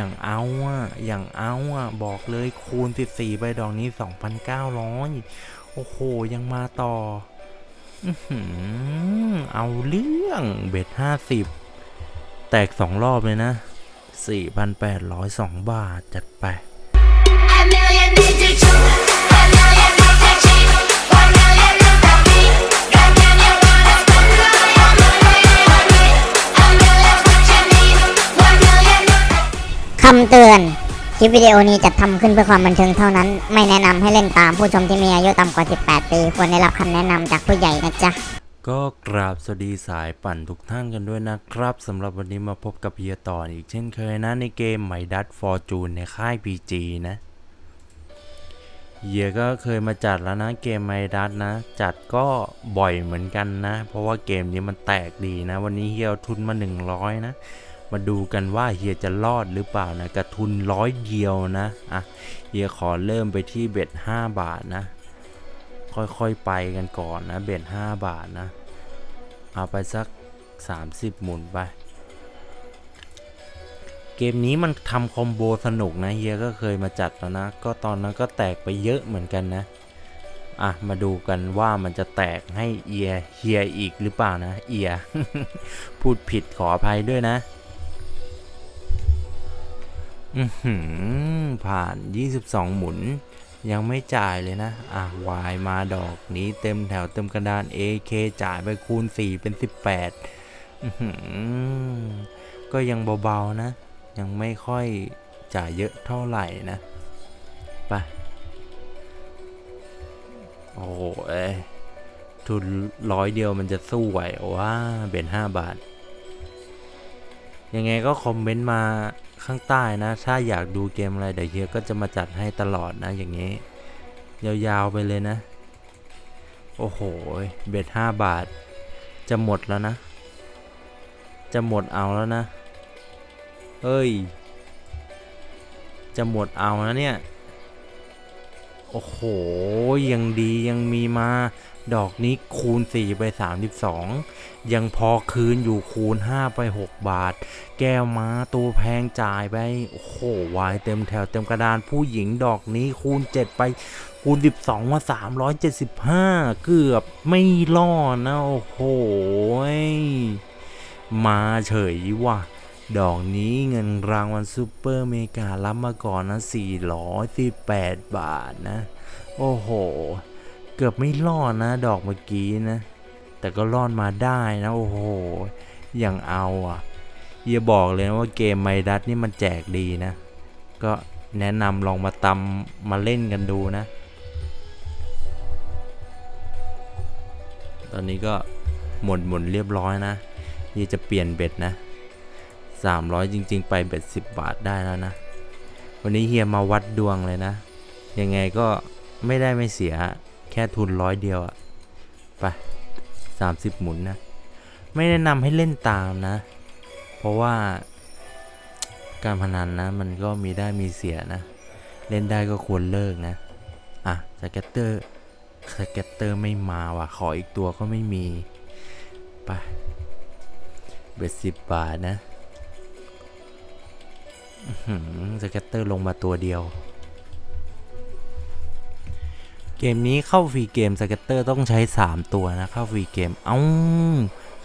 อย่างเอาอะอย่างเอาอะบอกเลยคูณ 14ใบดอกนี้ 2,900 โอ้โห ยังมาต่ออื้อหือเอาเรื่องเบ็ด 50 แตกสองรอบเลยนะ 4,802 บาทจัดไปำเตือน คลิปวิดีโอนี้จัดทำขึ้นเพื่อความบันเทิงเท่านั้น ไม่แนะนำให้เล่นตามผู้ชมที่มีอายุต่ำกว่า 18 ปี ควรได้รับคำแนะนำจากผู้ใหญ่นะจ๊ะ ก็กราบสวัสดีสายปั่นทุกท่านกันด้วยนะครับสำหรับวันนี้มาพบกับเฮียต่ออีกเช่นเคยนะในเกมไมดัตฟอร์จูนในค่าย PG นะเฮียก็เคยมาจัดแล้วนะเกมไมดัตนะ จัดก็บ่อยเหมือนกันนะ เพราะว่าเกมนี้มันแตกดีนะ วันนี้เฮียเอาทุนมา 100 นะ มาดูกันว่าเฮียจะรอดหรือเปล่านะกระทุนร้อยเดียวนะอะเฮียขอเริ่มไปที่เบ็ด5บาทนะ ค่อยๆไปกันก่อนนะ เบ็ด5บาทนะ เอาไปสัก 30 หมุนไป เกมนี้มันทำคอมโบสนุกนะเฮียก็เคยมาจัดแล้วนะ ก็ตอนนั้นก็แตกไปเยอะเหมือนกันนะอะ มาดูกันว่ามันจะแตกให้เอียเฮียอีกหรือเปล่านะ เอีย พูดผิดขออภัยด้วยนะ อือหือผ่าน 22 หมุน ยังไม่จ่ายเลยนะ อะ Y มาดอกนี้เต็มแถวเต็มกระดาน AK จ่ายไปคูณ 4 เป็น 18 อื้อหือก็ยังเบาๆนะ ยังไม่ค่อยจ่ายเยอะเท่าไหร่นะ ไป โอ้โหเอ้ยทุนร้อยเดียวมันจะสู้ไหวว่าเบน5 บาท ยังไงก็คอมเมนต์มา ข้างใต้นะ ถ้าอยากดูเกมอะไรเดี๋ยวเฮียก็จะมาจัดให้ตลอดนะอย่างนี้ ยาวๆไปเลยนะ โอ้โห เบ็ดห้าบาท จะหมดแล้วนะ จะหมดเอาแล้วนะเฮ้ย จะหมดเอาแล้วเนี่ย โอ้โห ยังดียังมีมา ดอกนี้คูณ4ไป32 ยังพอคืนอยู่คูณ 5 ไป 6 บาท แก้วม้าตัวแพงจ่ายไป โอ้โหวายเต็มแถวเต็มกระดานผู้หญิงดอกนี้คูณ 7 ไป คูณ 12มา375 เกือบไม่รอดนะ โอ้โห มาเฉยว่ะดอกนี้เงินรางวัลซูเปอร์เมการับมาก่อนนะ 418 บาทนะ โอ้โห เกือบไม่รอดนะ ดอกเมื่อกี้นะ แต่ก็รอดมาได้นะโอ้โหอย่างเอาอะอย่าบอกเลยนะว่าเกมไมดัสนี่มันแจกดีนะ ก็แนะนำลองมาตำมาเล่นกันดูนะ ตอนนี้ก็หมดหมุนเรียบร้อยนะยี่จะเปลี่ยนเบ็ดนะ 300 จริง ๆ ไปเบ็ด 10 บาทได้แล้วนะ วันนี้เฮียมาวัดดวงเลยนะ ยังไงก็ไม่ได้ไม่เสียแค่ทุนร้อยเดียวอะไป 30 หมุนนะ ไม่แนะนำให้เล่นตามนะ เพราะว่าการพนันนะ มันก็มีได้มีเสียนะ เล่นได้ก็ควรเลิกนะ อะ scatter scatter ไม่มาว่ะ ขออีกตัวก็ไม่มี ไป bet สิบบาทนะ scatter ลงมาตัวเดียว เกมนี้เข้าฟรีเกม scatter ต้องใช้ 3 ตัวนะ เข้าฟรีเกม เอ้า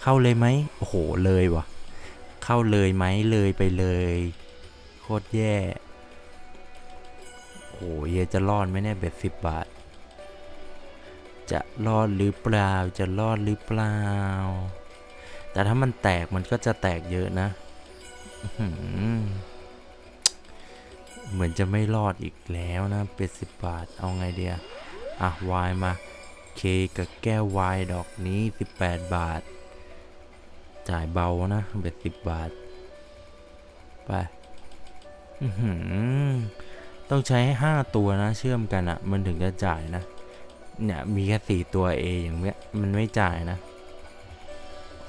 เข้าเลยไหมโอ้โห เลยวะเข้าเลยไหมเลยไปเลย โคตรแย่ โอ้โหเยจะรอดไหมเนี่ยเบ็ดสิบบาท จะรอดหรือเปล่า จะรอดหรือเปล่า แต่ถ้ามันแตกมันก็จะแตกเยอะนะ เหมือนจะไม่รอดอีกแล้วนะเป็ดสิบบาท เอาไงเดีย อะวายมาเคกับแก้ววายดอกนี้ 18 บาท จ่ายเบานะเบ็ดสิบบาท ไปต้องใช้5ตัวนะ เชื่อมกันอะ่ะ มันถึงจะจ่ายนะ เนี่ย มีแค่สี่ตัวเออย่างเงี้ยมันไม่จ่ายนะ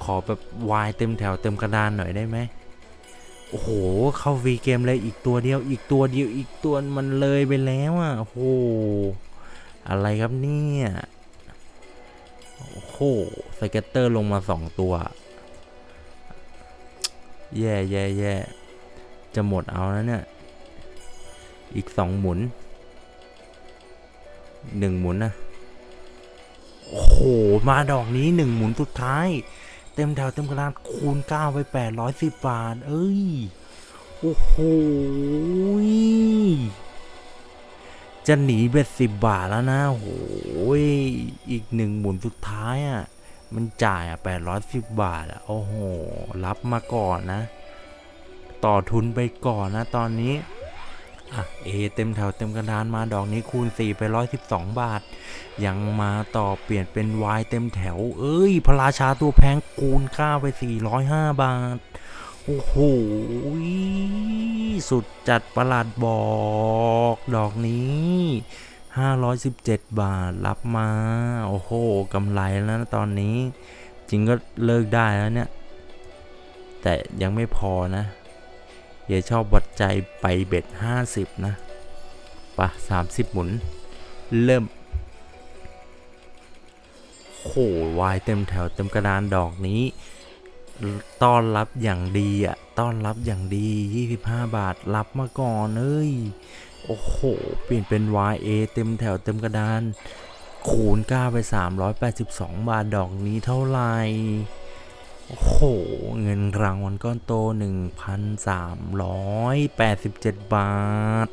ขอแบบวายเต็มแถวเต็มกระดานหน่อยได้ไหมโอ้โห เข้าวีเกมเลยอีกตัวเดียว อีกตัวเดียวอีกตัวมันเลยไปแล้วอะโอ้โห อะไรครับเนี่ย โอ้โห สเก็ตเตอร์ลงมาสองตัว แย่แย่แย่จะหมดเอาแล้วเนี่ย อีกสองหมุน หนึ่งหมุนนะโอ้โห มาดอกนี้หนึ่งหมุนสุดท้าย เต็มแถวเต็มกระดานคูณเก้าไปแปดร้อยสิบบาท เอ้ย โอ้โห จะหนีเบ็ดสิบบาทแล้วนะโอ้โหอีกหนึ่งหมุนสุดท้ายอะ มันจ่ายอะแปดร้อยสิบบาทอะ โอ้โห รับมาก่อนนะ ต่อทุนไปก่อนนะตอนนี้ อะ เอ เต็มแถวเต็มกระดานมาดอกนี้คูณ4ไป112บาท ยังมาต่อเปลี่ยนเป็น Y เต็มแถว เอ้ย พระราชาตัวแพงคูณ9ไป405บาท โอ้โห สุดจัดประหลาดบอกดอกนี้ 517 บาทรับมา โอ้โหกำไรแล้วนะตอนนี้ จริงก็เลิกได้แล้วเนี่ย แต่ยังไม่พอนะเยชอบวัดใจไปเบ็ด 50 นะปะ30 หมุน เริ่มโหวายเต็มแถวเต็มกระดานดอกนี้ ต้อนรับอย่างดีอะ ต้อนรับอย่างดี 25 บาท รับมาก่อนเอ้ย โอ้โห เปลี่ยนเป็น YA เต็มแถวเต็มกระดาน คูณ9ไป 382 บาท ดอกนี้เท่าไหร่ โอ้โห เงินรางวัลก้อนโต 1,387 บาท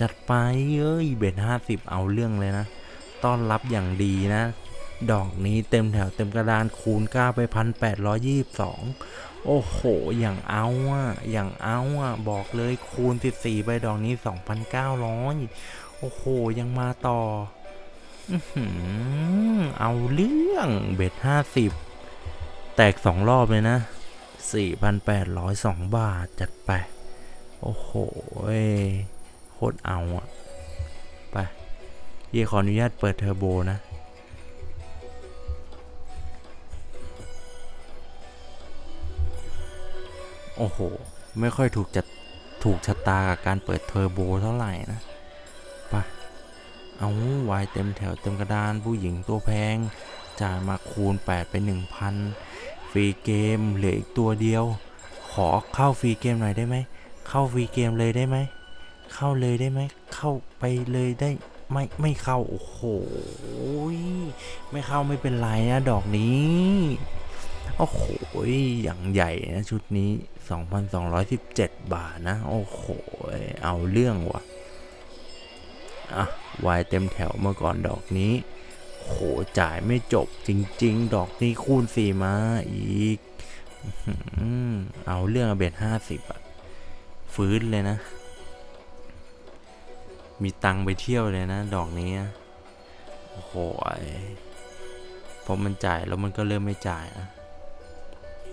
จัดไปเอ้ย เบ็ด50 เอาเรื่องเลยนะ ต้อนรับอย่างดีนะ ดอกนี้เต็มแถวเต็มกระดานคูณ9ไป1,822โอ้โห อย่างเอาอะ อย่างเอาอะ บอกเลยคูณ 14ไปดอกนี้ 2,900 โอ้โห ยังมาต่ออเอาเรื่องเบ็ด 50 แตกสองรอบเลยนะ 4,802 บาท จัดไป โอ้โหโคตรเอาอะไป เย่ขออนุญาตเปิดเทอร์โบนะ โอ้โห ไม่ค่อยถูกจัดถูกชะตากับการเปิดเทอร์โบเท่าไหร่นะไปเอาวายเต็มแถวเต็มกระดานผู้หญิงตัวแพง จ่ายมาคูณ 8 ไป 1,000 ฟรีเกมเหลืออีกตัวเดียว ขอเข้าฟรีเกมหน่อยได้ไหม เข้าฟรีเกมเลยได้ไหม เข้าเลยได้ไหม เข้าไปเลยได้ไม่ไม่เข้า โอ้โห ไม่เข้าไม่เป็นไรนะ ดอกนี้ โอ้โหอย่างใหญ่นะชุดนี้ 2,217 บาทนะ โอ้โห เอาเรื่องว่ะ อะ วายเต็มแถวเมื่อก่อนดอกนี้ โห จ่ายไม่จบจริง ๆ ดอกนี้คูณสี่มาอีก เอาเรื่องเบ็ดห้าสิบอะฟื้นเลยนะ มีตังค์ไปเที่ยวเลยนะ ดอกนี้ โอ้โหยพอมันจ่ายแล้วมันก็เริ่มไม่จ่ายอะ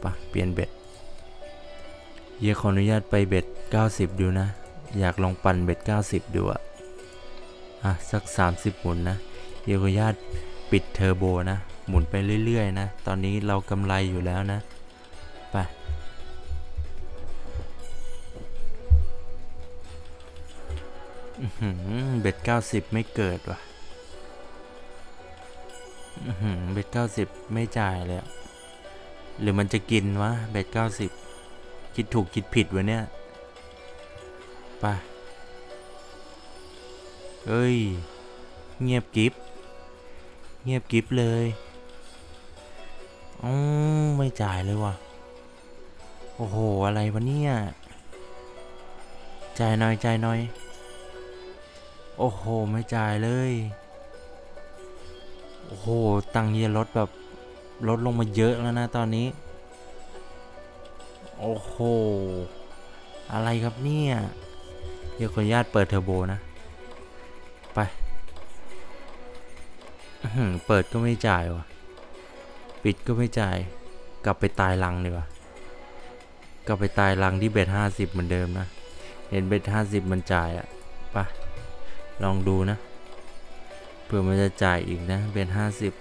ปะเปลี่ยนเบ็ดเยขออนุญาตไปเบ็ด 90 ดูนะ อยากลองปั่นเบ็ด 90 ดูอะอะ สัก 30 หมุนนะ เยขออนุญาตปิดเทอร์โบนะ หมุนไปเรื่อยๆนะ ตอนนี้เรากำไรอยู่แล้วนะ ไป เบ็ด 90 ไม่เกิดว่ะเบ็ด 90 ไม่จ่ายเลยอะ หรือมันจะกินวะเบ็ด90คิดถูกคิดผิดวะเนี่ยไปเอ้ย เงียบกิฟเงียบกิฟเลยอ๋อไม่จ่ายเลยวะโอ้โห อะไรวะเนี่ย จ่ายหน่อยจ่ายหน่อย โอ้โห ไม่จ่ายเลย โอ้โห ตังค์เฮียลดแบบ ลดลงมาเยอะแล้วนะตอนนี้ โอ้โห อะไรครับเนี่ยเดี๋ยวขออนุญาตเปิดเทอร์โบนะ ไปเปิดก็ไม่จ่ายวะปิดก็ไม่จ่าย กลับไปตายรังดีกว่ากลับไปตายรังที่เบ็ดห้าสิบเหมือนเดิมนะ เห็นเบ็ดห้าสิบมันจ่ายอะไปลองดูนะ เผื่อมันจะจ่ายอีกนะ เบ็ดห้าสิบ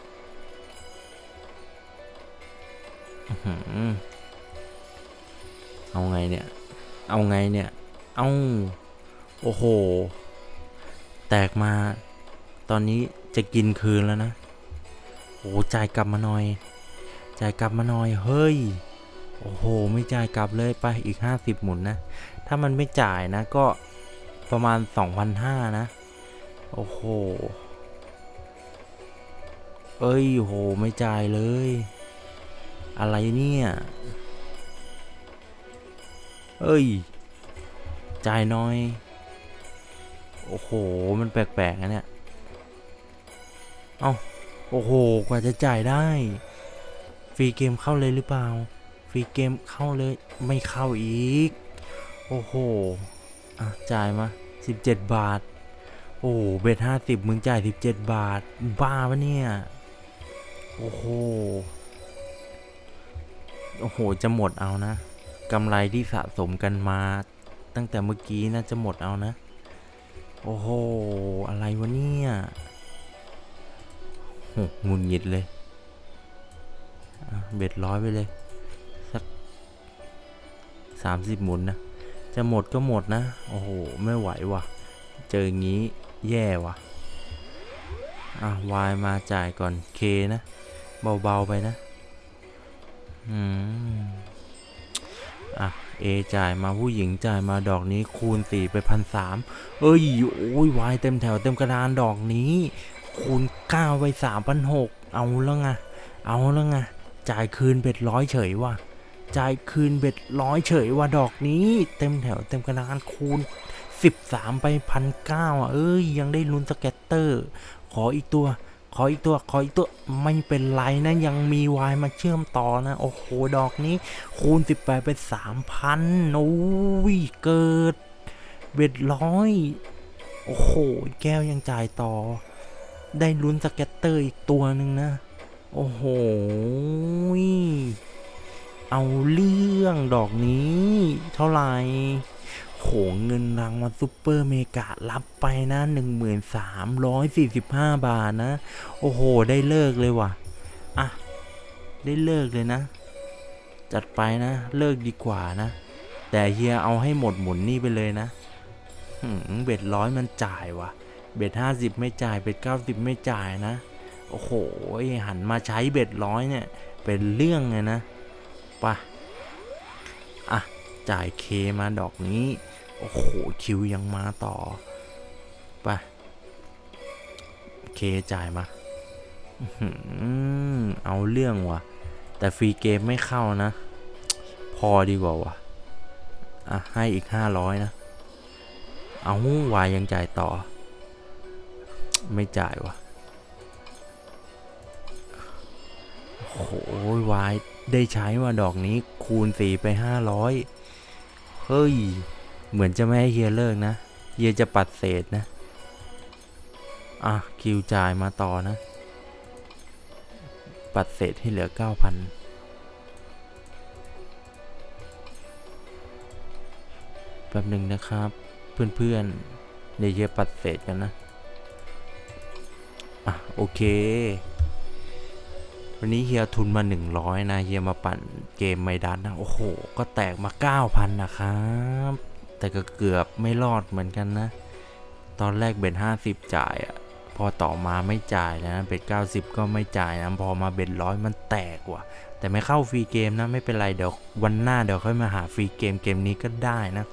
เอาไงเนี่ย เอาไงเนี่ย เอาโอ้โห แตกมา ตอนนี้จะกินคืนแล้วนะโอ้จ่ายกลับมาหน่อย จ่ายกลับมาหน่อย เฮ้ย โอ้โห ไม่จ่ายกลับเลยไปอีก 50 หมุนนะ ถ้ามันไม่จ่ายนะก็ประมาณ 2,500 นะ โอ้โห เอ้ยโห ไม่จ่ายเลย อะไรเนี่ย เอ้ย จ่ายน้อย โอ้โห มันแปลกๆนะเนี่ย เอ้า โอ้โห กว่าจะจ่ายได้ ฟรีเกมเข้าเลยหรือเปล่า ฟรีเกมเข้าเลย ไม่เข้าอีก โอ้โห อะ จ่ายมา 17 บาท โอ้โหเบ็ดห้าสิบมึงจ่าย 17 บาท บ้าปะเนี่ย โอ้โห โอ้โห จะหมดเอานะกำไรที่สะสมกันมา ตั้งแต่เมื่อกี้นะจะหมดเอานะ โอ้โห อะไรวะเนี่ยโหหงุนหงิดเลย เบ็ดร้อยไปเลย สักสามสิบหมุนนะ จะหมดก็หมดนะ โอ้โห ไม่ไหวว่ะ เจออย่างนี้แย่ว่ะ อะวายมาจ่ายก่อนเคนะ เบา ๆ ไปนะ อืม อะ เอจ่ายมาผู้หญิงจ่ายมาดอกนี้คูณสี่ไปพันสามเอ้ย โอ้ยวายเต็มแถวเต็มกระดานดอกนี้ คูณเก้าไปสามพันหกเอาแล้วไง เอาแล้วไง จ่ายคืนเบ็ดร้อยเฉยว่ะ จ่ายคืน bet ร้อยเฉยว่ะดอกนี้ เต็มแถวเต็มกระดานคูณสิบสามไปพันเก้าอะ เอ้ย ยังได้ลุ้น scatter ขออีกตัว ขออีกตัวขออีกตัวไม่เป็นไรนะยังมีวายมาเชื่อมต่อนะ โอ้โห ดอกนี้ คูณ 18 เป็น 3,000โอ้ยเกิด bet ร้อยโอ้โห แก้วยังจ่ายต่อ ได้ลุ้น scatter อีกตัวหนึ่งนะ โอ้โห เอาเรื่องดอกนี้ เท่าไหร่ โหเงินรางวัลซุปเปอร์เมกะรับไปนะ1345 บาทนะ โอ้โห ได้เลิกเลยว่ะ อะ ได้เลิกเลยนะ จัดไปนะ เลิกดีกว่านะ แต่เฮียเอาให้หมดหมุนนี่ไปเลยนะเบ็ดร้อยมันจ่ายว่ะ เบ็ดห้าสิบไม่จ่าย เบ็ดเก้าสิบไม่จ่ายนะ โอ้โห หันมาใช้เบ็ดร้อยเนี่ย เป็นเรื่องเลยนะไปะอะ จ่ายเคมาดอกนี้ โอ้โห คิวยังมาต่อไปเคจ่ายมาเอาเรื่องว่ะ แต่ฟรีเกมไม่เข้านะ พอดีกว่าวะอะ ให้อีกห้าร้อยนะ เอาวายยังจ่ายต่อ ไม่จ่ายวะโอ้โหวายได้ใช้ว่าดอกนี้คูณสี่ไปห้าร้อย เฮ้ย เหมือนจะไม่ให้เฮียเลิกนะ เฮียจะปัดเศษนะ อะ คิวจ่ายมาต่อนะ ปัดเศษให้เหลือ9,000แป๊บหนึ่งนะครับ เพื่อนๆเดี๋ยวเฮียปัดเศษกันนะ อะ โอเค วันนี้เฮียทุนมา 100 นะเฮียมาปั่นเกมไมดันนะโอ้โห ก็แตกมา 9,000 นะครับ แต่ก็เกือบไม่รอดเหมือนกันนะ ตอนแรกเบ็ด50 จ่ายอะพอต่อมาไม่จ่ายนะเบ็ด90 ก็ไม่จ่ายนะ พอมาเบ็ดร้อยมันแตกว่ะ แต่ไม่เข้าฟรีเกมนะ ไม่เป็นไรเดี๋ยววันหน้าเดี๋ยวค่อยมาหาฟรีเกมเกมนี้ก็ได้นะ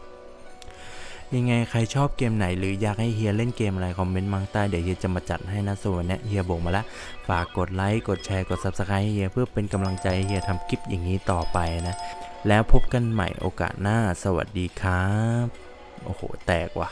ยังไงใครชอบเกมไหนหรืออยากให้เฮียเล่นเกมอะไรคอมเมนต์มาใต้เดี๋ยวเฮียจะมาจัดให้นะส่วนเนี้ยเฮียบอกมาแล้วฝากกดไลค์กดแชร์กด Subscribe ให้เฮียเพื่อเป็นกำลังใจให้เฮียทำคลิปอย่างนี้ต่อไปนะ แล้วพบกันใหม่โอกาสหน้าสวัสดีครับ โอ้โห แตกว่ะ